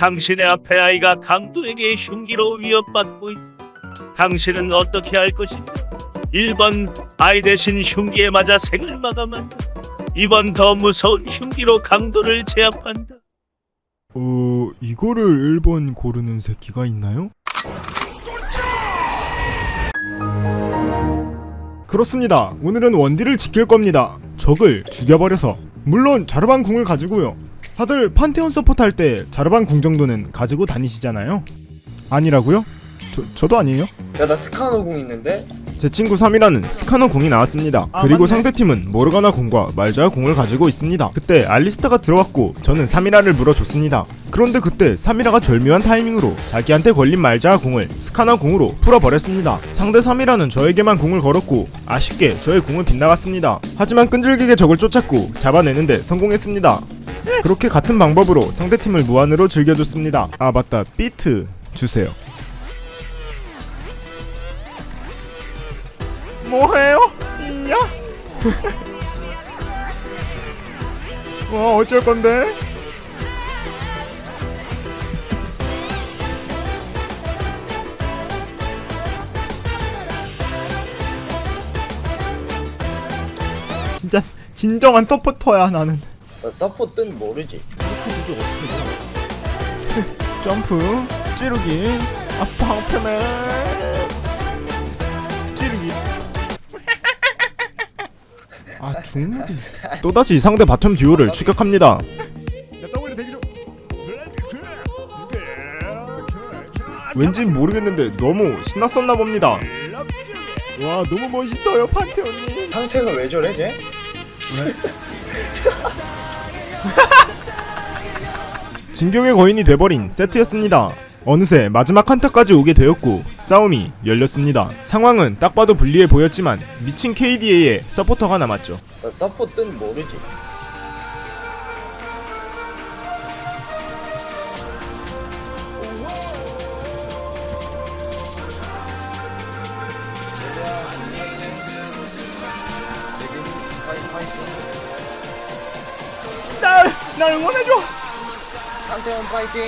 당신의 앞에 아이가 강도에게 흉기로 위협받고 있다. 당신은 어떻게 할 것인가? 1번 아이 대신 흉기에 맞아 생을 마감한다. 2번 더 무서운 흉기로 강도를 제압한다. 어, 이거를 1번 고르는 새끼가 있나요? 그렇습니다. 오늘은 원딜을 지킬 겁니다. 적을 죽여버려서. 물론 자르반 궁을 가지고요. 다들 판테온 서포트 할 때 자르반 궁 정도는 가지고 다니시잖아요. 아니라고요? 저, 저도 아니에요. 야 나 스카너 궁 있는데 제 친구 사미라는 스카너 궁이 나왔습니다. 아, 그리고 맞네. 상대팀은 모르가나 궁과 말자하 궁을 가지고 있습니다. 그때 알리스타가 들어왔고 저는 사미라를 물어줬습니다. 그런데 그때 사미라가 절묘한 타이밍으로 자기한테 걸린 말자하 궁을 스카너 궁으로 풀어버렸습니다. 상대 사미라는 저에게만 궁을 걸었고 아쉽게 저의 궁은 빗나갔습니다. 하지만 끈질기게 적을 쫓았고 잡아내는데 성공했습니다. 그렇게 같은 방법으로 상대팀을 무한으로 즐겨줬습니다. 아 맞다 비트 주세요. 뭐해요? 이야? 와 어쩔 건데? 진짜 진정한 서포터야 나는. 나 서포 뜬 모르지 점프, 찌르기, 아 방패맨, 찌르기. 아 중무기. 또다시 상대 bottom 듀오를 추격합니다. 왠지 모르겠는데 너무 신났었나 봅니다. 와 너무 멋있어요 판테온님. 상태가 왜 저래 쟤? 진격의 거인이 돼버린 세트였습니다. 어느새 마지막 한타까지 오게 되었고 싸움이 열렸습니다. 상황은 딱 봐도 불리해 보였지만 미친 KDA의 서포터가 남았죠. 나 서포 뜬 모르지 날, 날 응원해줘. 상태원 파이팅